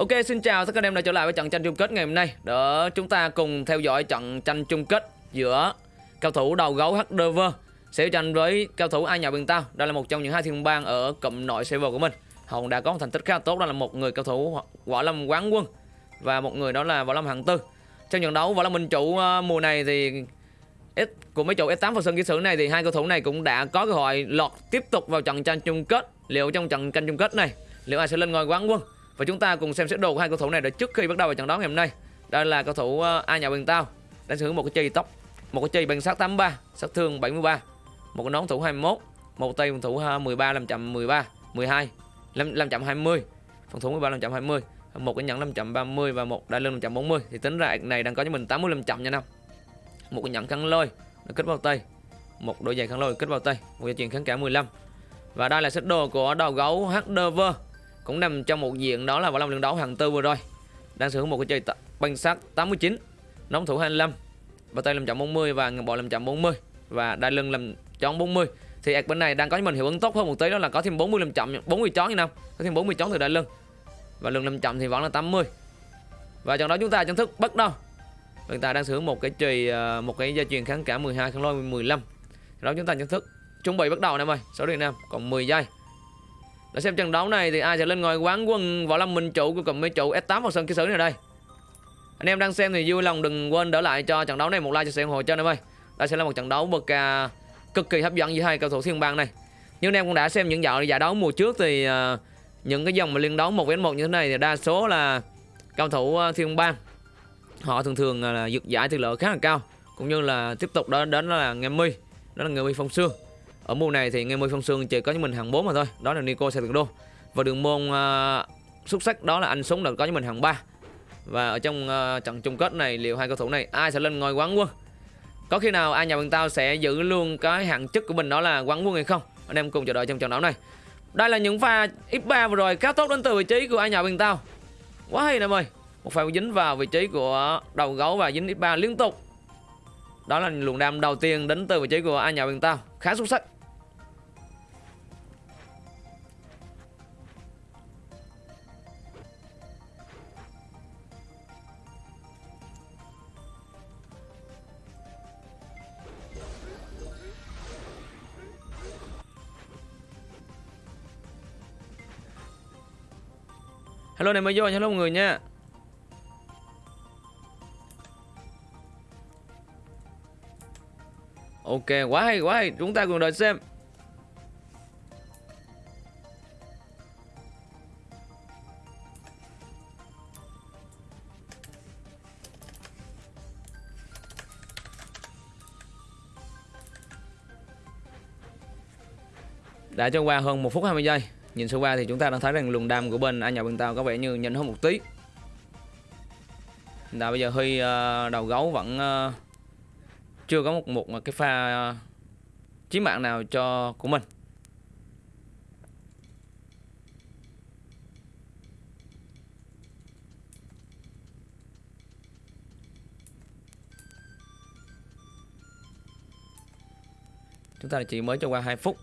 Ok, xin chào tất cả anh em đã trở lại với trận tranh chung kết ngày hôm nay. Để chúng ta cùng theo dõi trận tranh chung kết giữa cao thủ đầu gấu HDV sẽ tranh với cao thủ Ai Nhà Bình Tao. Đây là một trong những hai thiên bang ở cụm nội server của mình. Hồng đã có một thành tích khá tốt, đó là một người cao thủ Võ Lâm Quán Quân Và một người đó là Võ Lâm Hạng Tư. Trong trận đấu Võ Lâm Minh Chủ ờ, mùa này thì S của mấy chủ S8 phần Sơn Kỹ Sử này thì hai cầu thủ này cũng đã có cơ hội lọt tiếp tục vào trận tranh chung kết. Liệu trong trận tranh chung kết này, liệu ai sẽ lên ngôi quán quân? Và chúng ta cùng xem xét đồ của hai cầu thủ này để trước khi bắt đầu vào trận đấu ngày hôm nay. Đây là cầu thủ ờ, A nhà Bình Tao đang sở hữu một cái chì tóc, một cái chì bằng sát 83, sát thương 73, một cái nón thủ 21, một tay phòng thủ ờ, 13 làm chậm 13, 12, 520, phòng thủ 13 520, một cái nhẫn 530 và một đai lưng 540 thì tính ra này đang có cho mình 85 chậm nha năm. Một cái nhẫn khăn lôi nó kết vào tay, một đôi giày khăn lôi kết vào tay, một dây chuyền kháng cả 15. Và đây là set đồ của đầu gấu HDV cũng nằm trong một diện đó là vào long lương đấu hàng tư vừa rồi. Đang sở hữu một cái chơi banh sắt 89 nóng thủ 25 và tay làm chậm 40 và ngầm bò 540 và đai lưng làm chón 40 thì ạc bên này đang có cho mình hiệu ứng tốt hơn một tí, đó là có thêm 40 làm chậm 40 chón như năm có thêm 40 chón từ đai lưng, và lưng làm chậm thì vẫn là 80 và trong đó chúng ta chính thức bắt đầu. Chúng ta đang sử dụng một cái chùy ờ, một cái gia truyền kháng cả 12 kháng lôi 15 đó chúng ta chính thức chuẩn bị bắt đầu nè ơi số điện nam, còn 10 giây để xem trận đấu này thì ai sẽ lên ngôi quán quân võ lâm minh chủ của cùng mấy chủ S8 vào sân ký sử này đây. Anh em đang xem thì vui lòng đừng quên đỡ lại cho trận đấu này một like cho sự ủng hộ cho em ơi. Đây sẽ là một trận đấu bậc uh, cực kỳ hấp dẫn giữa hai cầu thủ thiên bang này. Nhưng anh em cũng đã xem những dạo giải đấu mùa trước thì uh, những cái dòng mà liên đấu một với một như thế này thì đa số là cầu thủ uh, thiên bang họ thường thường à, là uh, giải tỷ lệ khá là cao cũng như là tiếp tục đó đến là nghe mi đó là người mi phong sương ở mùa này thì nghe môi phong sương chỉ có những mình hàng 4 mà thôi đó là Nico xe đô và đường môn uh, xuất sắc đó là anh súng là có những mình hàng 3 và ở trong uh, trận chung kết này liệu hai cầu thủ này ai sẽ lên ngôi quán quân? Có khi nào ai nhà bằng tao sẽ giữ luôn cái hạng chức của mình đó là quán quân hay không? Anh em cùng chờ đợi trong trận đấu này. Đây là những pha x3 vừa rồi khá tốt đến từ vị trí của ai nhà bằng tao. Quá hay nè ơi một pha dính vào vị trí của đầu gấu và dính x3 liên tục đó là luồng đam đầu tiên đến từ vị trí của ai nhà bên tao. Khá xuất sắc. Hello này mới vô, hello mọi người nha. Ok, quá hay, quá hay Chúng ta cùng đợi xem. Đã trôi qua hơn 1 phút 20 giây. Nhìn sơ qua thì chúng ta đang thấy rằng luồng đam của bên anh nhà bên tao có vẻ như nhanh hơn một tí. Là bây giờ Huy ờ, đầu gấu vẫn ờ, chưa có một một cái pha ờ, chí mạng nào cho của mình. Chúng ta chỉ mới cho qua 2 phút.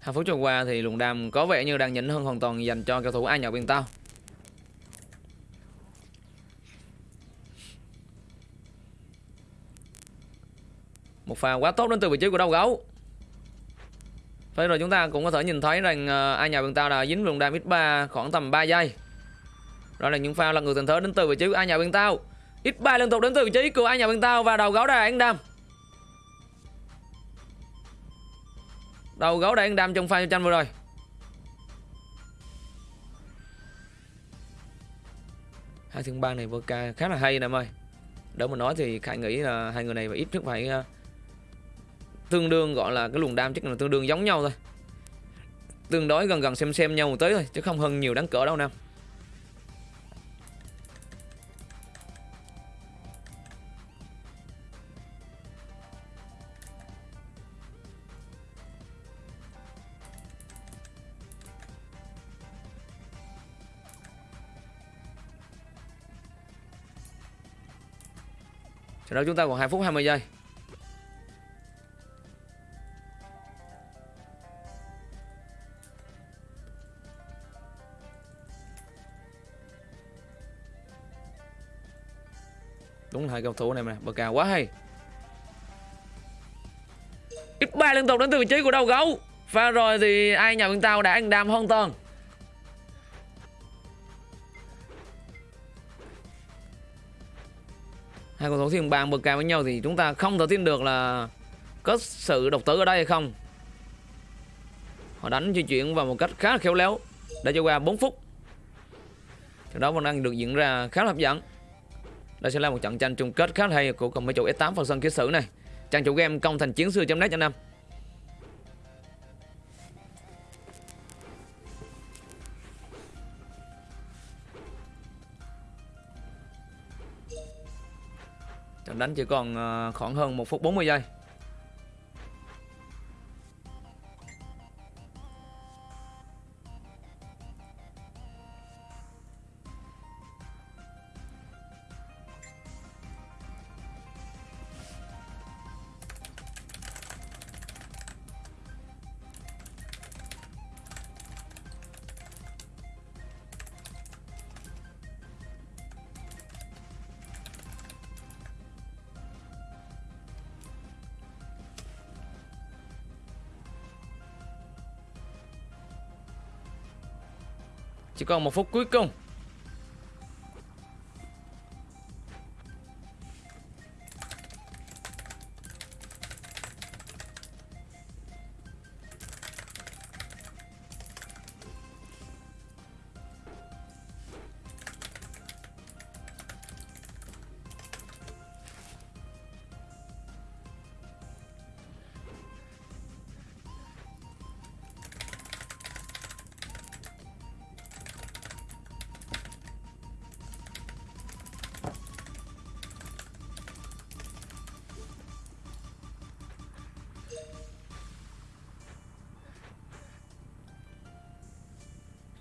Hai phút trôi qua thì luồng đam có vẻ như đang nhỉnh hơn hoàn toàn dành cho cầu thủ ai nhậu biên tao. Một pha quá tốt đến từ vị trí của đầu gấu. Thế rồi chúng ta cũng có thể nhìn thấy rằng ờ, uh, ai nhà bên tao đã dính luồng đam x3 khoảng tầm 3 giây. Đó là những pha là người tình thế đến từ vị trí của ai nhà bên tao X3 liên tục đến từ vị trí của ai nhà bên tao và đầu gấu đã ăn đam. Đầu gấu đang đam trong pha tranh vừa rồi. Hai thương ban này Voca khá là hay nè em ơi Đâu mà nói thì Khải nghĩ là hai người này phải ít nhất phải uh, Tương đương gọi là cái luồng đam chắc là tương đương giống nhau thôi. Tương đối gần gần xem xem nhau một tí thôi, Chứ không hơn nhiều đáng cỡ đâu nam. Sau đó chúng ta còn 2 phút 20 giây. Hai cầu thủ này mà bờ cao quá hay. Ít ba liên tục đến từ vị trí của đầu gấu. Pha rồi thì ai nhà bên tao đã ăn đam hoàn toàn. Hai cầu thủ thiên bàn bờ cao với nhau thì chúng ta không thể tin được là có sự độc tử ở đây hay không. Họ đánh di chuyển vào một cách khá là khéo léo đã cho qua 4 phút. Trận đó vẫn đang được diễn ra khá là hấp dẫn đây sẽ là một trận tranh chung kết khá hay của cùng mấy chủ S8 phần sân ký sử này. Trang chủ game công thành chiến xưa.net cho năm trận đánh chỉ còn ờ, khoảng hơn 1 phút 40 giây. Chỉ còn một phút cuối cùng.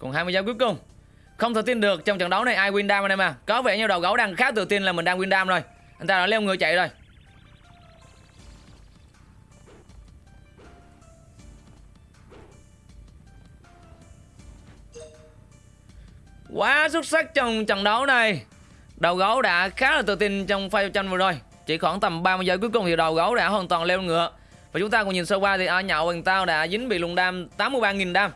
Còn 20 giây cuối cùng. Không thể tin được trong trận đấu này ai win dam anh em à Có vẻ như đầu gấu đang khá tự tin là mình đang win dam rồi. Anh ta đã leo người chạy rồi. Quá xuất sắc trong trận đấu này. Đầu gấu đã khá là tự tin trong pha giao tranh vừa rồi. Chỉ khoảng tầm 30 giây cuối cùng thì đầu gấu đã hoàn toàn leo ngựa. Và chúng ta cùng nhìn sơ qua thì ai nhậu bằng tao đã dính bị lùng đam 83.000 đam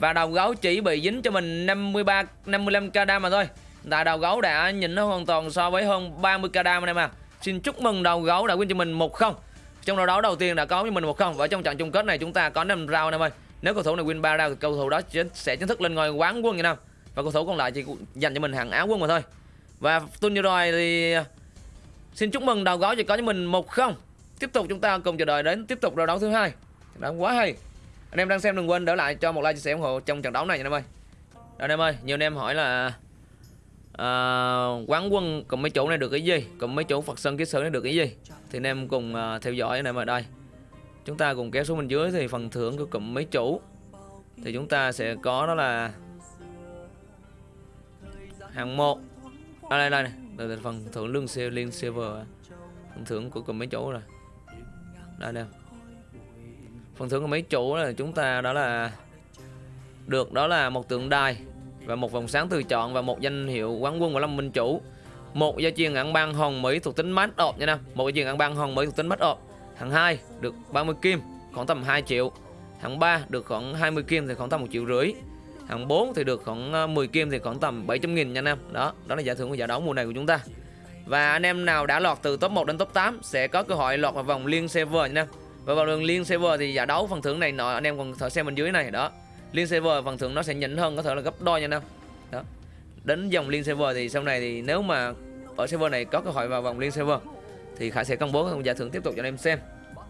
và đầu gấu chỉ bị dính cho mình 53 55 k đam mà thôi. Tại đầu gấu đã nhìn nó hoàn toàn so với hơn 30 k đam anh em à. Xin chúc mừng đầu gấu đã win cho mình một không. Trong trận đấu đầu tiên đã có cho mình một không. Và trong trận chung kết này chúng ta có 5 round anh em ơi. Nếu cầu thủ này win 3 round thì cầu thủ đó sẽ chính thức lên ngôi quán quân anh em. và cầu thủ còn lại chỉ dành cho mình hàng áo quân mà thôi. Và tuần vừa rồi thì à, xin chúc mừng đầu gấu chỉ có cho mình một không. Tiếp tục chúng ta cùng chờ đợi đến tiếp tục trận đấu thứ hai. Đã quá hay anh em đang xem đừng quên đỡ lại cho một like chia sẻ ủng hộ trong trận đấu này nha anh em ơi. Anh em ơi nhiều anh em hỏi là uh, quán quân cùng mấy chỗ này được cái gì? Cùng mấy chỗ phật sơn ký sử này được cái gì? Thì anh em cùng uh, theo dõi anh em ở đây. Chúng ta cùng kéo xuống bên dưới thì phần thưởng của cụm mấy chủ. Thì chúng ta sẽ có đó là hàng một. À, đây đây này đây, phần thưởng lương siêu liên silver. Phần thưởng của cụm mấy chỗ rồi. Đây đây phần thưởng của mấy chủ là chúng ta đó là được đó là một tượng đài và một vòng sáng tự chọn và một danh hiệu quán quân của lâm minh chủ. Một gia truyền ăn băng hồng mỹ thuộc tính mát ộp nha nam. Một gia truyền ăn băng hồng mỹ thuộc tính mát ộp hạng 2 được 30 kim, khoảng tầm 2 triệu. Hạng 3 được khoảng 20 kim thì khoảng tầm một triệu rưỡi. Hạng 4 thì được khoảng ờ, 10 kim thì khoảng tầm 700 nghìn nha nam. Đó đó là giải thưởng của giải đấu mùa này của chúng ta. Và anh em nào đã lọt từ top 1 đến top 8 sẽ có cơ hội lọt vào vòng liên server nha nam và vào đường liên server thì giải đấu phần thưởng này nọ, anh em còn thợ xem bên dưới này, đó. Liên server phần thưởng nó sẽ nhỉnh hơn, có thể là gấp đôi nha anh em. Đó. Đến dòng liên server thì sau này thì nếu mà ở server này có cơ hội vào vòng liên server thì khải sẽ công bố giải thưởng tiếp tục cho anh em xem.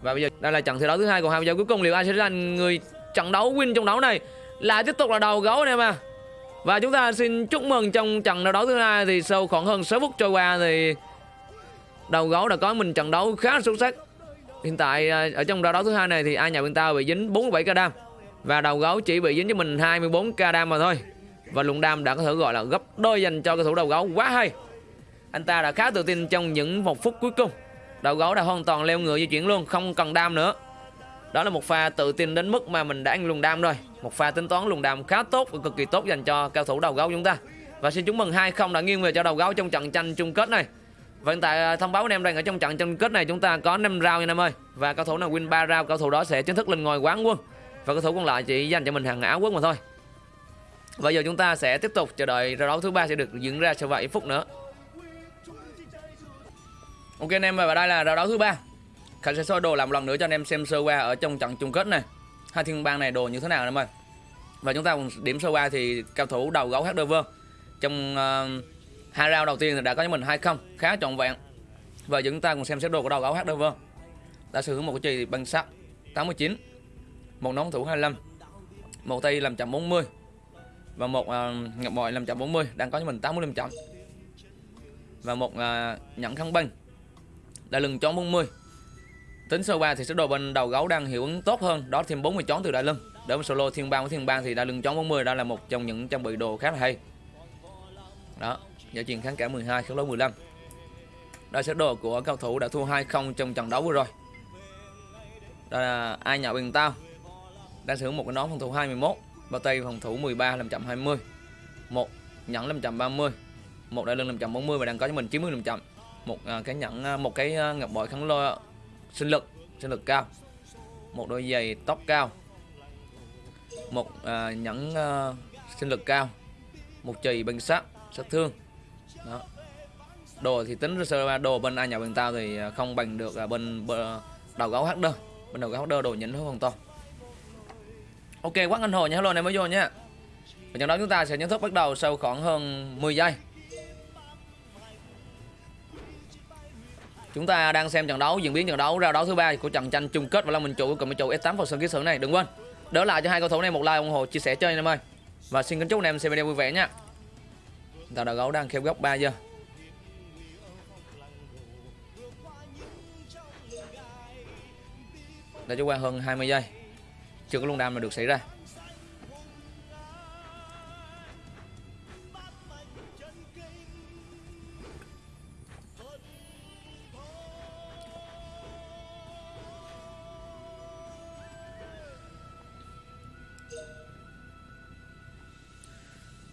Và bây giờ đây là trận thi đấu thứ hai còn hai giờ cuối cùng, liệu ai sẽ là người trận đấu win trong đấu này? Là tiếp tục là đầu gấu anh em à và chúng ta xin chúc mừng trong trận đấu thứ hai thì sau khoảng hơn 6 phút trôi qua thì đầu gấu đã có mình trận đấu khá xuất sắc. Hiện tại à, ở trong đấu thứ hai này thì ai nhà bên tao bị dính 47 k đam và đầu gấu chỉ bị dính cho mình 24 k đam mà thôi. Và luận đam đã có thể gọi là gấp đôi dành cho cầu thủ đầu gấu quá hay. Anh ta đã khá tự tin trong những một phút cuối cùng. Đầu gấu đã hoàn toàn leo ngựa di chuyển luôn, không cần đam nữa. Đó là một pha tự tin đến mức mà mình đã ăn luồng đam rồi. Một pha tính toán luồng đam khá tốt và cực kỳ tốt dành cho cao thủ đầu gấu chúng ta. Và xin chúc mừng 2-0 đã nghiêng về cho đầu gấu trong trận tranh chung kết này và hiện tại à, thông báo anh em rằng ở trong trận chung kết này chúng ta có 5 round nha anh em ơi. Và cầu thủ nào win 3 round cầu thủ đó sẽ chính thức lên ngôi quán quân. Và cầu thủ còn lại chỉ dành cho mình hàng áo quốc mà thôi. Bây giờ chúng ta sẽ tiếp tục chờ đợi trận đấu thứ ba sẽ được diễn ra sau vài phút nữa. Ok anh em và đây là trận đấu thứ ba. Khánh sẽ soi đồ làm một lần nữa cho anh em xem sơ qua ở trong trận chung kết này. Hai thiên bang này đồ như thế nào anh em ơi? Và chúng ta cùng điểm sơ qua thì cao thủ đầu gấu HDV trong uh, hai round đầu tiên thì đã có cho mình hai không khá trọn vẹn. Và chúng ta cùng xem xét đồ của đầu gấu HDV đã sử dụng một cái chì bằng sắt 89 một nón thủ 25 một tay làm chậm 40 và một uh, ngọc bội làm chậm 40 đang có cho mình 85 chậm. Và một uh, nhẫn khăn băng đã lưng chón 40 tính sơ qua thì số đồ bên đầu gấu đang hiệu ứng tốt hơn đó thêm 40 chón từ đại lưng. Đối với solo thiên bang với thiên bang thì đại lưng chón 40 đó là một trong những trang bị đồ khá là hay. Đó giải truyền kháng cả 12 kháng lối 15 đây sẽ đồ của cầu thủ đã thua 2-0 trong trận đấu vừa rồi. Đây là ai nhạo bình tao đang sử dụng một cái nón phòng thủ 21 bao tay phòng thủ 13 làm chậm 20 một nhẫn làm chậm 30 một đại lưng làm chậm 40 và đang có cho mình 90 làm chậm. Một à, cái nhẫn à, một cái à, ngọc bội kháng lôi sinh lực sinh lực cao. Một đôi giày tóc cao. Một uh, nhẫn uh, sinh lực cao. Một chì bằng sắt sát thương đó đồ thì tính sơ đồ bên ai nhà bên tao thì à, không bằng được à, bên, bên đầu gấu hắc đơ bên đầu gấu hắc đơ đồ nhỉnh hơn hoàn toàn ok quá anh hồ nha hello này mới vô nhé. và trận đấu chúng ta sẽ nhận thức bắt đầu sau khoảng hơn 10 giây Chúng ta đang xem trận đấu diễn biến trận đấu ra đấu thứ ba của trận tranh chung kết và Long Minh Chủ cùng với chủ S8 vào sân ký sự này. Đừng quên đỡ lại cho hai cầu thủ này một like ủng hộ chia sẻ chơi anh em ơi. Và xin kính chúc anh em xem video vui vẻ nha. Tàu đầu gấu đang khép góc 3 giờ. Đã trôi qua hơn 20 giây. Chưa có luân đam nào được xảy ra.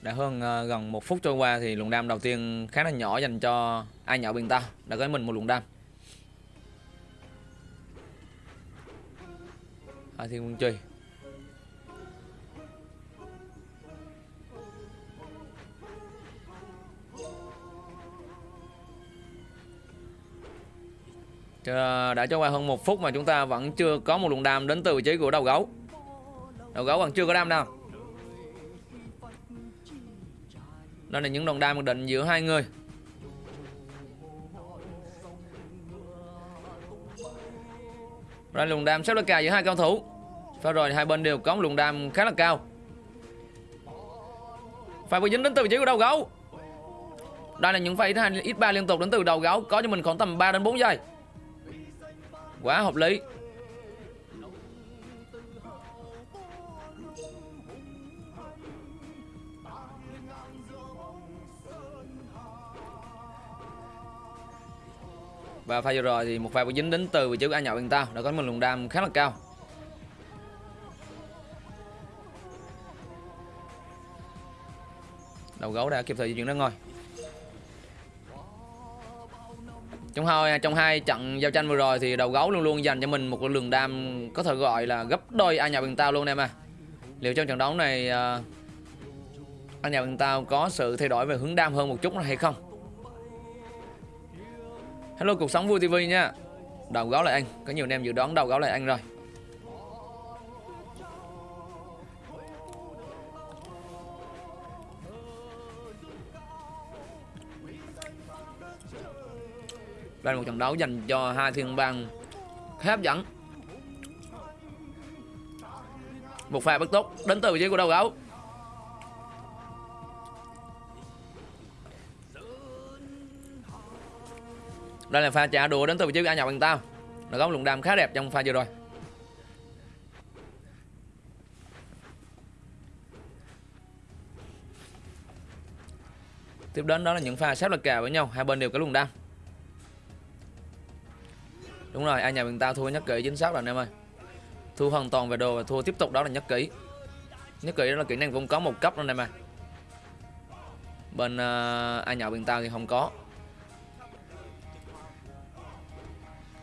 Đã hơn uh, gần một phút trôi qua thì luồng đam đầu tiên khá là nhỏ dành cho ai nhỏ bên ta. Đã có mình một luồng đam. À, thiên quân truy đã trôi qua hơn một phút mà chúng ta vẫn chưa có một luồng đam đến từ vị trí của đầu gấu. Đầu gấu vẫn chưa có đam nào Đây là những đòn đai mặc định giữa hai người. Đây lùng đam xếp là cà giữa hai cao thủ. Và rồi hai bên đều có một luồng đam khá là cao. Phải bị dính đến từ vị trí của đầu gấu. Đây là những pha x2, x3 liên tục đến từ đầu gấu Có cho mình khoảng tầm 3 đến 4 giây. Quá hợp lý. Và pha vừa rồi thì một pha bị dính đến từ vị trí của A nhậu bên tao đã có một luồng đam khá là cao. Đầu gấu đã kịp thời di chuyển ra ngồi. Trong hai trong hai trận giao tranh vừa rồi thì đầu gấu luôn luôn dành cho mình một lượng đam có thể gọi là gấp đôi A nhậu bên tao luôn em à. Liệu trong trận đấu này à, anh nhà nhậu bên tao có sự thay đổi về hướng đam hơn một chút hay không? Hello, cuộc sống vui TV nha. Đầu gấu lại anh, Có nhiều anh em dự đoán đầu gấu lại anh rồi. Đây là một trận đấu dành cho hai thiên bang khá hấp dẫn. Một pha bất tốt đến từ vị trí của đầu gấu. Đây là pha trả đũa đến từ vị trí A nhọc bằng tao. Nó có một luồng đam khá đẹp trong pha vừa rồi. Tiếp đến đó là những pha sắp là kè với nhau Hai bên đều có luồng đam Đúng rồi, ai nhà bằng tao thua nhất kỹ chính xác rồi anh em ơi. Thua hoàn toàn về đồ và thua tiếp tục đó là nhất kỹ Nhất kỹ đó là kỹ năng cũng có một cấp đó anh em ơi. Bên ờ, uh, ai nhậu bằng tao thì không có.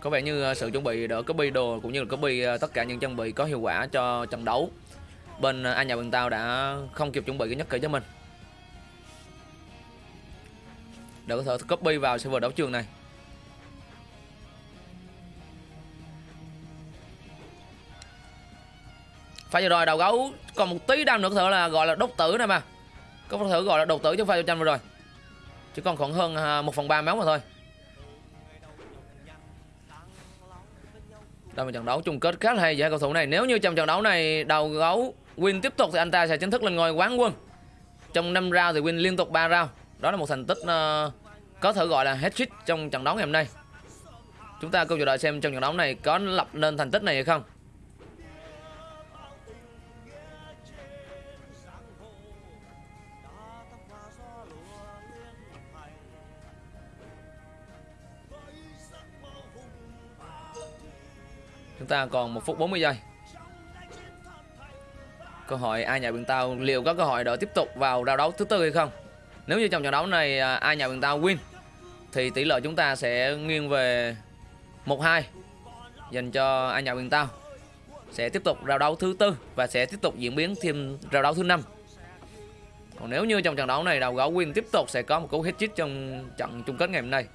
Có vẻ như ờ, sự chuẩn bị đỡ copy đồ cũng như là copy ờ, tất cả những trang bị có hiệu quả cho trận đấu. Bên ờ, anh nhà bên tao đã không kịp chuẩn bị cái nhất kỹ cho mình. Để có thể copy vào server đấu trường này. Phải vừa rồi đầu gấu còn một tí đam nữa có thể là gọi là đốt tử này mà. Có thể gọi là đột tử cho pha cho tranh vừa rồi. Chỉ còn khoảng hơn à, một phần ba máu mà thôi. Đây một trận đấu chung kết khá là hay giữa hai cầu thủ này. Nếu như trong trận đấu này đầu gấu win tiếp tục thì anh ta sẽ chính thức lên ngôi quán quân. Trong 5 round thì win liên tục 3 round. Đó là một thành tích uh, có thể gọi là hết trick trong trận đấu ngày hôm nay. Chúng ta cùng chờ đợi xem trong trận đấu này có lập nên thành tích này hay không. Chúng ta còn 1 phút 40 giây. Cơ hội ai nhà biển tao liệu có cơ hội đỡ tiếp tục vào rao đấu thứ tư hay không? Nếu như trong trận đấu này à, ai nhà biển tao win, Thì tỷ lệ chúng ta sẽ nghiêng về 1-2 Dành cho ai nhà biển tao Sẽ tiếp tục rao đấu thứ tư Và sẽ tiếp tục diễn biến thêm rao đấu thứ năm. Còn nếu như trong trận đấu này, đầu gấu win tiếp tục sẽ có một cú hit chít trong trận chung kết ngày hôm nay.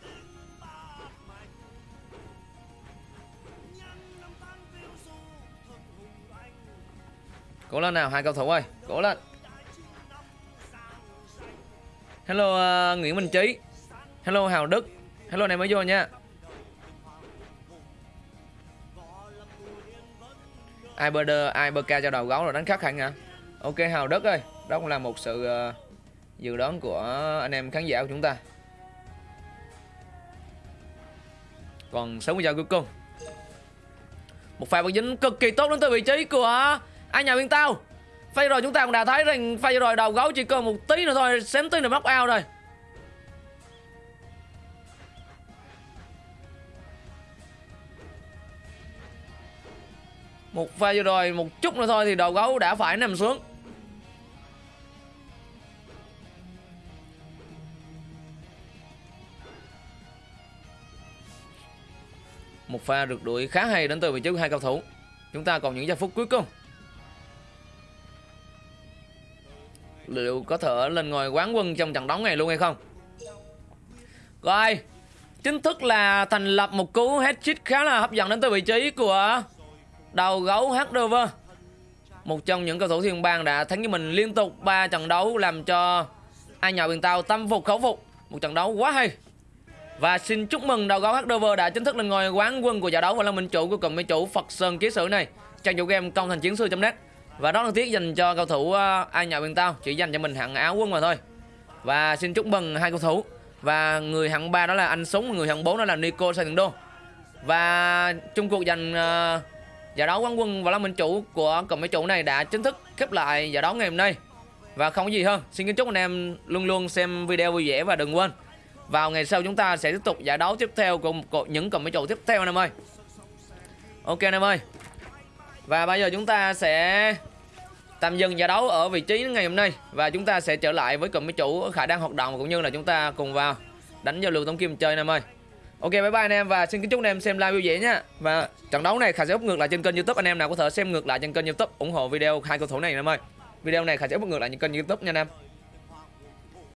Cố lên nào hai cầu thủ ơi Cố lên. Hello uh, Nguyễn Minh Trí. Hello Hào Đức. Hello này mới vô nha. Iberder, Iberca cho đầu gấu rồi đánh khắc hẳn hả à? Ok Hào Đức ơi Đó cũng là một sự uh, dự đoán của anh em khán giả của chúng ta. Còn 60 giây cuối cùng. Một pha bật dính cực kỳ tốt đến từ vị trí của ai nhà bên tao, phay rồi chúng ta cũng đã thấy rằng phay rồi đầu gấu chỉ còn một tí nữa thôi, xém tí nữa móc ao rồi. Một pha vừa rồi, một chút nữa thôi thì đầu gấu đã phải nằm xuống. Một pha rượt đuổi khá hay đến từ vị trí của hai cầu thủ. Chúng ta còn những giây phút cuối cùng. Liệu có thể lên ngồi quán quân trong trận đấu này luôn hay không? Rồi, chính thức là thành lập một cú headshot khá là hấp dẫn đến từ vị trí của đầu gấu Hardover một trong những cầu thủ thiên bang đã thắng cho mình liên tục 3 trận đấu làm cho ai nhà biển tàu tâm phục khẩu phục. Một trận đấu quá hay. Và xin chúc mừng đầu gấu Hardover đã chính thức lên ngôi quán quân của giải đấu và là minh chủ của cùng với chủ Phật Sơn Ký Sử này trang chủ game công thành chiến sư.net và đó đáng tiếc dành cho cầu thủ ờ, ai nhà bên tao. Chỉ dành cho mình hạng áo quân mà thôi. Và xin chúc mừng hai cầu thủ. Và người hạng ba đó là anh súng người hạng 4 đó là Nico Sayendo và chung cuộc giành uh, giải đấu quán quân và là minh chủ của cộng mấy chủ này đã chính thức khép lại giải đấu ngày hôm nay. Và không có gì hơn. Xin kính chúc anh em luôn luôn xem video vui vẻ và đừng quên. Vào ngày sau chúng ta sẽ tiếp tục giải đấu tiếp theo cùng những cộng mấy chủ tiếp theo anh em ơi. Ok anh em ơi. Và bây giờ chúng ta sẽ tạm dừng giải đấu ở vị trí ngày hôm nay và chúng ta sẽ trở lại với cụm máy chủ khả đang hoạt động cũng như là chúng ta cùng vào đánh giao lưu tống kim chơi anh em ơi. Ok, bye bye anh em và xin kính chúc anh em xem live vui vẻ nhé và trận đấu này khả sẽ up ngược lại trên kênh youtube, anh em nào có thể xem ngược lại trên kênh youtube ủng hộ video hai cầu thủ này anh em ơi. Video này khả sẽ up ngược lại trên kênh youtube nha anh em.